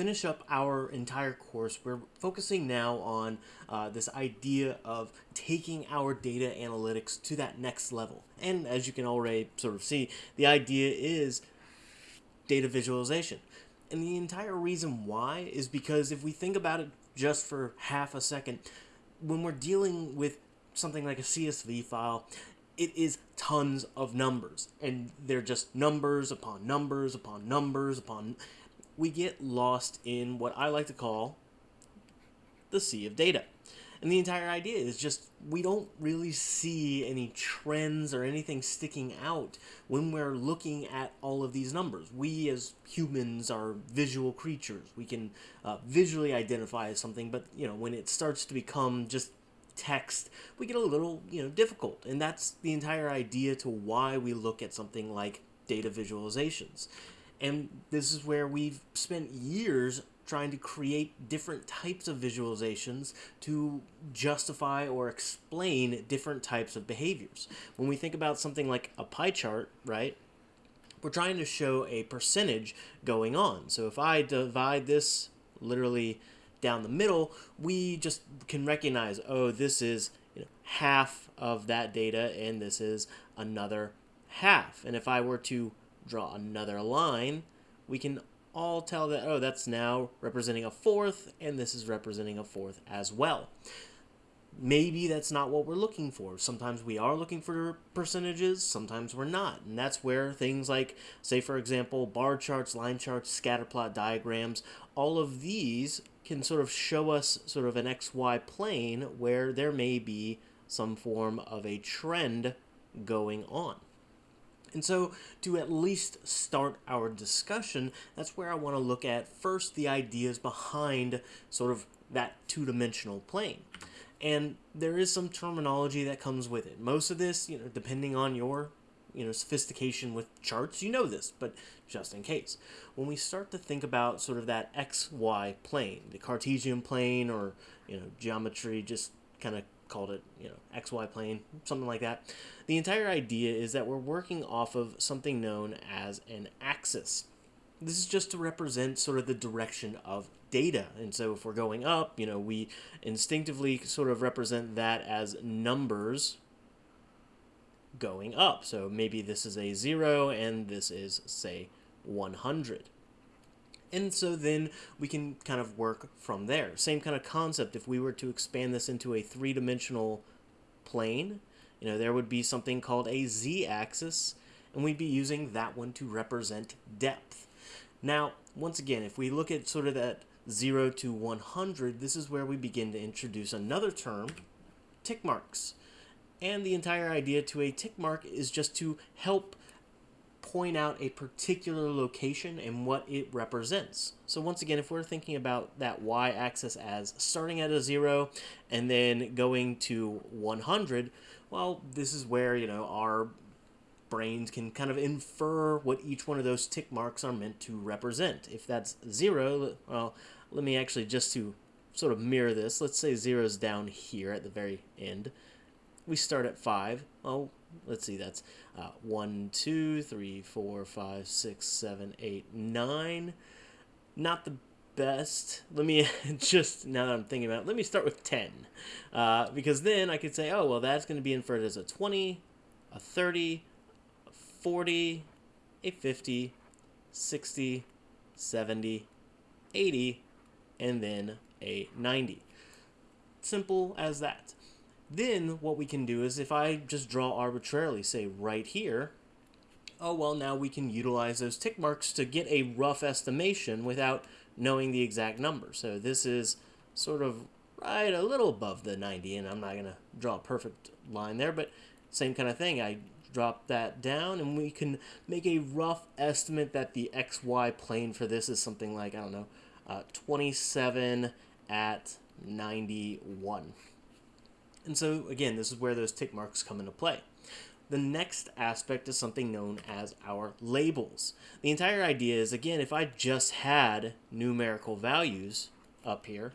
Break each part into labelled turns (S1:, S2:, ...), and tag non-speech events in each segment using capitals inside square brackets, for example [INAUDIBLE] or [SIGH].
S1: finish up our entire course, we're focusing now on uh, this idea of taking our data analytics to that next level. And as you can already sort of see, the idea is data visualization. And the entire reason why is because if we think about it just for half a second, when we're dealing with something like a CSV file, it is tons of numbers and they're just numbers upon numbers upon numbers upon we get lost in what I like to call the sea of data. And the entire idea is just we don't really see any trends or anything sticking out when we're looking at all of these numbers. We as humans are visual creatures. We can uh, visually identify something, but you know when it starts to become just text, we get a little you know difficult. And that's the entire idea to why we look at something like data visualizations. And this is where we've spent years trying to create different types of visualizations to justify or explain different types of behaviors. When we think about something like a pie chart, right, we're trying to show a percentage going on. So if I divide this literally down the middle, we just can recognize, oh, this is you know, half of that data and this is another half. And if I were to draw another line, we can all tell that, oh, that's now representing a fourth, and this is representing a fourth as well. Maybe that's not what we're looking for. Sometimes we are looking for percentages, sometimes we're not. And that's where things like, say, for example, bar charts, line charts, scatter plot diagrams, all of these can sort of show us sort of an XY plane where there may be some form of a trend going on. And so, to at least start our discussion, that's where I want to look at first the ideas behind sort of that two dimensional plane. And there is some terminology that comes with it. Most of this, you know, depending on your you know sophistication with charts you know this but just in case when we start to think about sort of that xy plane the cartesian plane or you know geometry just kind of called it, you know, XY plane, something like that. The entire idea is that we're working off of something known as an axis. This is just to represent sort of the direction of data. And so if we're going up, you know, we instinctively sort of represent that as numbers going up. So maybe this is a 0 and this is, say, 100. And so then we can kind of work from there. Same kind of concept. If we were to expand this into a three-dimensional plane, you know, there would be something called a z-axis, and we'd be using that one to represent depth. Now, once again, if we look at sort of that 0 to 100, this is where we begin to introduce another term, tick marks. And the entire idea to a tick mark is just to help point out a particular location and what it represents. So once again, if we're thinking about that y-axis as starting at a 0 and then going to 100, well, this is where, you know, our brains can kind of infer what each one of those tick marks are meant to represent. If that's 0, well, let me actually just to sort of mirror this, let's say 0 is down here at the very end. We start at 5. Well, let's see, that's uh, 1, 2, 3, 4, 5, 6, 7, 8, 9. Not the best. Let me [LAUGHS] just, now that I'm thinking about it, let me start with 10. Uh, because then I could say, oh, well, that's going to be inferred as a 20, a 30, a 40, a 50, 60, 70, 80, and then a 90. Simple as that. Then what we can do is if I just draw arbitrarily, say right here, oh well now we can utilize those tick marks to get a rough estimation without knowing the exact number. So this is sort of right a little above the 90 and I'm not going to draw a perfect line there, but same kind of thing. I drop that down and we can make a rough estimate that the XY plane for this is something like, I don't know, uh, 27 at 91. And so, again, this is where those tick marks come into play. The next aspect is something known as our labels. The entire idea is, again, if I just had numerical values up here,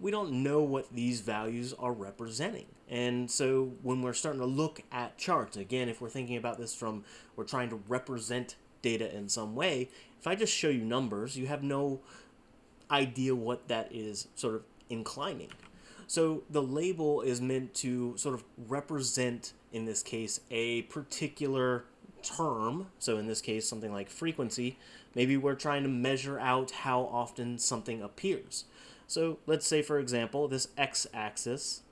S1: we don't know what these values are representing. And so when we're starting to look at charts, again, if we're thinking about this from, we're trying to represent data in some way, if I just show you numbers, you have no idea what that is sort of inclining. So the label is meant to sort of represent, in this case, a particular term. So in this case, something like frequency. Maybe we're trying to measure out how often something appears. So let's say, for example, this x-axis,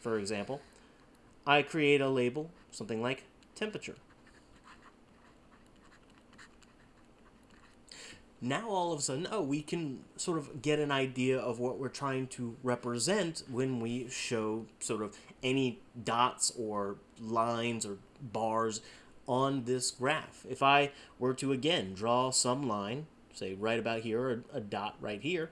S1: for example, I create a label, something like temperature. Now all of a sudden, oh, we can sort of get an idea of what we're trying to represent when we show sort of any dots or lines or bars on this graph. If I were to again draw some line, say right about here or a dot right here,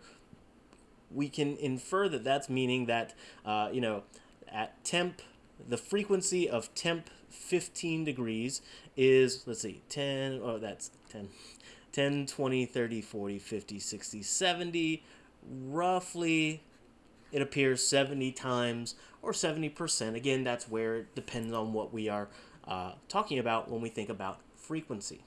S1: we can infer that that's meaning that, uh, you know, at temp, the frequency of temp 15 degrees is, let's see, 10, oh, that's 10, 10, 20, 30, 40, 50, 60, 70. Roughly, it appears 70 times or 70%. Again, that's where it depends on what we are uh, talking about when we think about frequency.